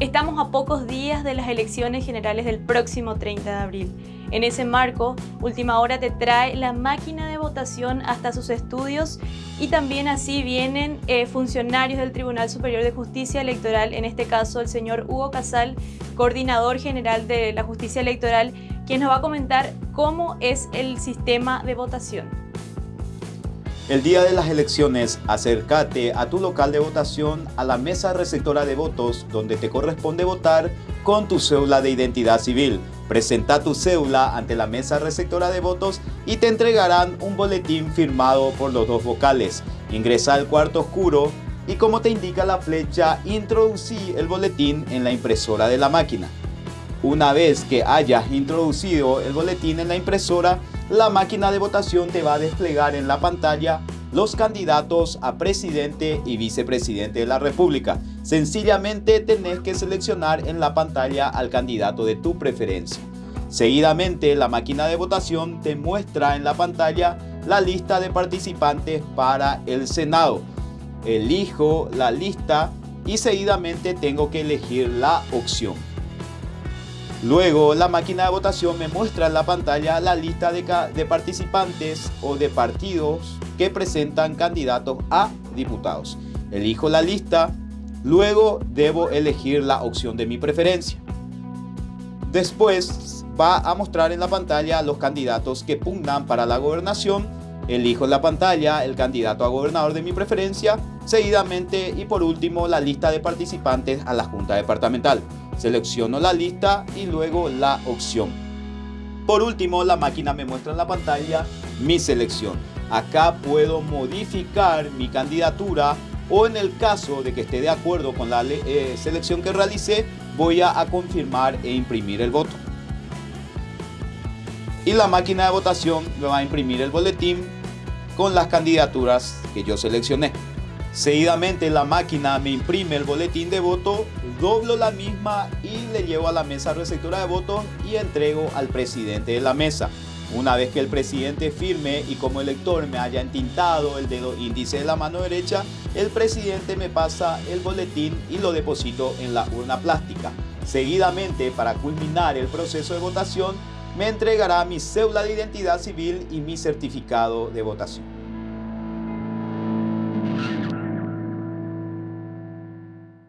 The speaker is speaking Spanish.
Estamos a pocos días de las elecciones generales del próximo 30 de abril. En ese marco, Última Hora te trae la máquina de votación hasta sus estudios y también así vienen eh, funcionarios del Tribunal Superior de Justicia Electoral, en este caso el señor Hugo Casal, coordinador general de la Justicia Electoral, quien nos va a comentar cómo es el sistema de votación. El día de las elecciones, acércate a tu local de votación a la mesa receptora de votos donde te corresponde votar con tu cédula de identidad civil. Presenta tu cédula ante la mesa receptora de votos y te entregarán un boletín firmado por los dos vocales. Ingresa al cuarto oscuro y como te indica la flecha, introducí el boletín en la impresora de la máquina. Una vez que hayas introducido el boletín en la impresora, la máquina de votación te va a desplegar en la pantalla los candidatos a presidente y vicepresidente de la República. Sencillamente tenés que seleccionar en la pantalla al candidato de tu preferencia. Seguidamente, la máquina de votación te muestra en la pantalla la lista de participantes para el Senado. Elijo la lista y seguidamente tengo que elegir la opción. Luego, la máquina de votación me muestra en la pantalla la lista de, participantes o de partidos que presentan candidatos a diputados. Elijo la lista, luego debo elegir la opción de mi preferencia. Después va a mostrar en la pantalla los candidatos que pugnan para la gobernación. Elijo en la pantalla el candidato a gobernador de mi preferencia, seguidamente y por último la lista de participantes a la Junta Departamental. Selecciono la lista y luego la opción. Por último, la máquina me muestra en la pantalla mi selección. Acá puedo modificar mi candidatura o en el caso de que esté de acuerdo con la eh, selección que realicé, voy a, a confirmar e imprimir el voto. Y la máquina de votación me va a imprimir el boletín con las candidaturas que yo seleccioné. Seguidamente la máquina me imprime el boletín de voto, doblo la misma y le llevo a la mesa receptora de votos y entrego al presidente de la mesa. Una vez que el presidente firme y como elector me haya entintado el dedo índice de la mano derecha, el presidente me pasa el boletín y lo deposito en la urna plástica. Seguidamente, para culminar el proceso de votación, me entregará mi cédula de identidad civil y mi certificado de votación.